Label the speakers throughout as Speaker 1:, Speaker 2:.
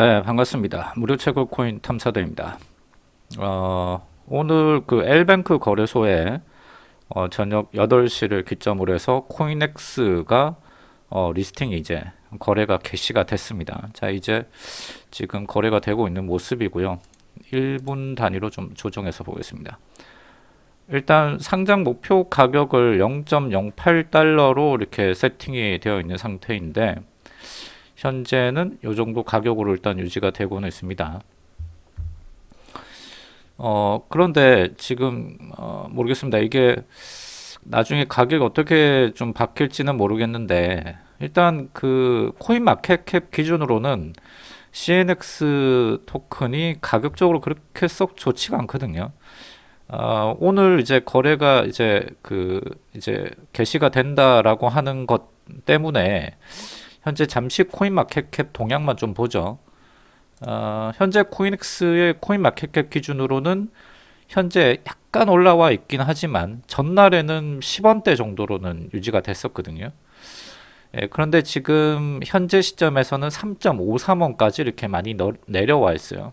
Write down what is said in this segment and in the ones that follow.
Speaker 1: 네, 반갑습니다. 무료 채굴 코인 탐사대입니다. 어, 오늘 그 엘뱅크 거래소에 어, 저녁 8시를 기점으로 해서 코인엑스가 어, 리스팅이 이제 거래가 개시가 됐습니다. 자, 이제 지금 거래가 되고 있는 모습이고요. 1분 단위로 좀 조정해서 보겠습니다. 일단 상장 목표 가격을 0.08달러로 이렇게 세팅이 되어 있는 상태인데 현재는 이 정도 가격으로 일단 유지가 되고는 있습니다. 어, 그런데 지금 어, 모르겠습니다. 이게 나중에 가격이 어떻게 좀 바뀔지는 모르겠는데 일단 그 코인 마켓캡 기준으로는 CNX 토큰이 가격적으로 그렇게 썩 좋지가 않거든요. 어, 오늘 이제 거래가 이제 그 이제 개시가 된다라고 하는 것 때문에 현재 잠시 코인마켓캡 동향만 좀 보죠. 어, 현재 코인엑스의 코인마켓캡 기준으로는 현재 약간 올라와 있긴 하지만 전날에는 10원대 정도로는 유지가 됐었거든요. 예, 그런데 지금 현재 시점에서는 3.53원까지 이렇게 많이 너, 내려와 있어요.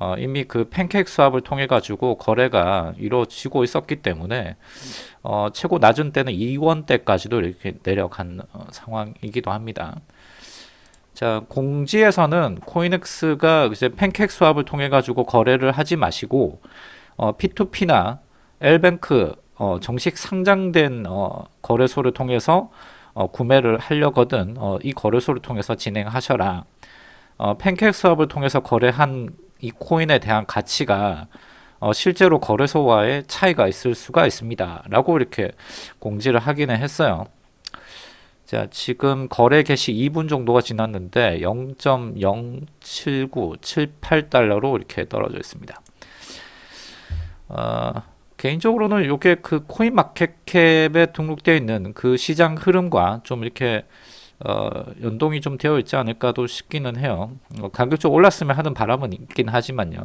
Speaker 1: 어, 이미 그 팬케이크 수합을 통해 가지고 거래가 이루어지고 있었기 때문에 어, 최고 낮은 때는 2원대까지도 이렇게 내려간 어, 상황이기도 합니다. 자, 공지에서는 코인엑스가 이제 팬케이크 수합을 통해 가지고 거래를 하지 마시고 어, P2P나 엘뱅크 어, 정식 상장된 어, 거래소를 통해서 어, 구매를 하려거든 어, 이 거래소를 통해서 진행하셔라. 어, 팬케이크 수합을 통해서 거래한 이 코인에 대한 가치가 어, 실제로 거래소와의 차이가 있을 수가 있습니다. 라고 이렇게 공지를 하기는 했어요. 자, 지금 거래 개시 2분 정도가 지났는데 0.07978달러로 이렇게 떨어져 있습니다. 어, 개인적으로는 이게 그 코인 마켓캡에 등록되어 있는 그 시장 흐름과 좀 이렇게 어, 연동이 좀 되어 있지 않을까도 싶기는 해요. 어, 가격 좀 올랐으면 하는 바람은 있긴 하지만요.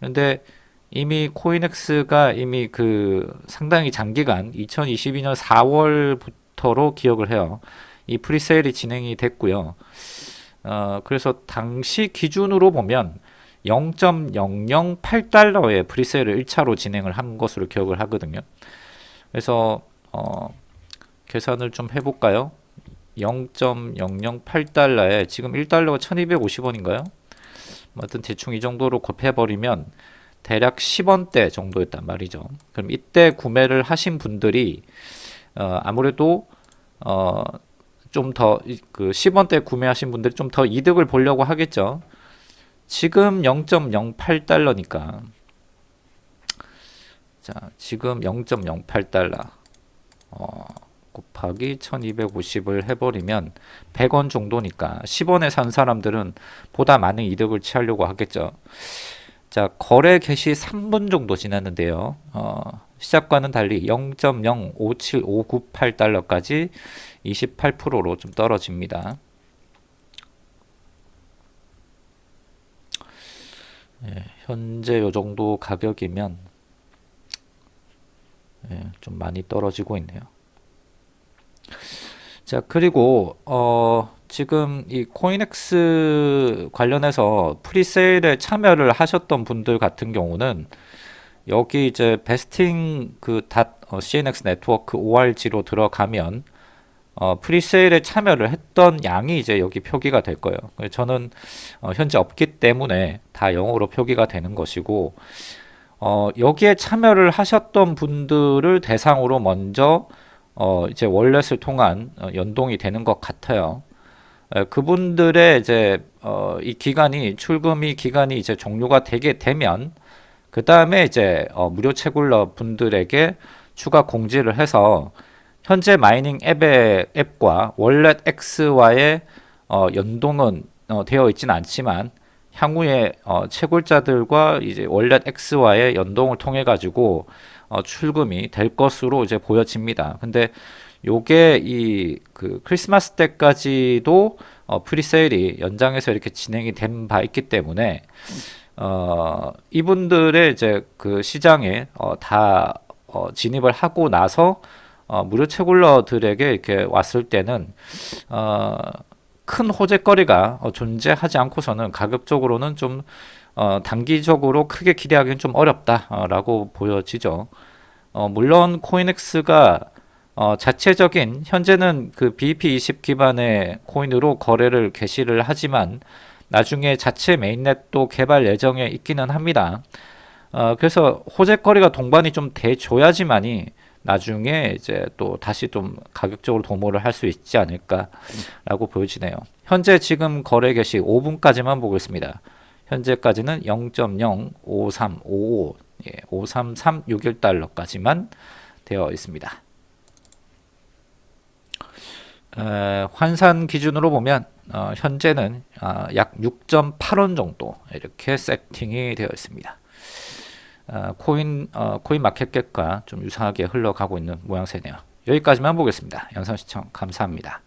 Speaker 1: 근데 이미 코인엑스가 이미 그 상당히 장기간 2022년 4월부터로 기억을 해요. 이 프리세일이 진행이 됐고요. 어, 그래서 당시 기준으로 보면 0.008달러의 프리세일을 1차로 진행을 한 것으로 기억을 하거든요. 그래서 어, 계산을 좀 해볼까요? 0.008달러에 지금 1달러가 1250원인가요? 아무튼 대충 이 정도로 곱해버리면 대략 10원대 정도였단 말이죠. 그럼 이때 구매를 하신 분들이 어, 아무래도 어, 좀 더 그 10원대 구매하신 분들이 좀 더 이득을 보려고 하겠죠. 지금 0.08달러니까 자 지금 0.08달러 어, 곱하기 1250을 해버리면 100원 정도니까 10원에 산 사람들은 보다 많은 이득을 취하려고 하겠죠. 자 거래 개시 3분 정도 지났는데요. 어, 시작과는 달리 0.057598달러까지 28%로 좀 떨어집니다. 예, 현재 요 정도 가격이면 예, 좀 많이 떨어지고 있네요. 자 그리고 어 지금 이 코인엑스 관련해서 presale에 참여를 하셨던 분들 같은 경우는 여기 이제 vesting 그 dot 어, CNX network ORG로 들어가면 어, presale에 참여를 했던 양이 이제 여기 표기가 될 거예요. 저는 어, 현재 없기 때문에 다 영으로 표기가 되는 것이고 어, 여기에 참여를 하셨던 분들을 대상으로 먼저 어, 이제 월렛을 통한 어, 연동이 되는 것 같아요. 에, 그분들의 이제 어, 이 기간이 출금이 기간이 이제 종료가 되게 되면 그 다음에 이제 어, 무료 채굴러 분들에게 추가 공지를 해서 현재 마이닝 앱의 앱과 월렛 X와의 어, 연동은 어, 되어 있지는 않지만 향후에 어, 채굴자들과 이제 월렛 X와의 연동을 통해 가지고 어, 출금이 될 것으로 이제 보여집니다. 근데 요게 이 그 크리스마스 때까지도 어, 프리세일이 연장해서 이렇게 진행이 된 바 있기 때문에 어, 이분들의 이제 그 시장에 어, 다 어, 진입을 하고 나서 어, 무료 채굴러들에게 이렇게 왔을 때는 어, 큰 호재거리가 어, 존재하지 않고서는 가격적으로는 좀 어, 단기적으로 크게 기대하기는 좀 어렵다라고 보여지죠. 어, 물론 코인엑스가 어, 자체적인 현재는 그 BEP20 기반의 코인으로 거래를 개시를 하지만 나중에 자체 메인넷도 개발 예정에 있기는 합니다. 어, 그래서 호재거리가 동반이 좀 돼줘야지만이 나중에 이제 또 다시 좀 가격적으로 도모를 할 수 있지 않을까라고 보여지네요. 현재 지금 거래 개시 5분까지만 보고 있습니다. 현재까지는 0.05355 예, 53361달러까지만 되어 있습니다. 에, 환산 기준으로 보면 어, 현재는 어, 약 6.8원 정도 이렇게 세팅이 되어 있습니다. 어, 코인 어, 코인 마켓캡과 좀 유사하게 흘러가고 있는 모양새네요. 여기까지만 보겠습니다. 영상 시청 감사합니다.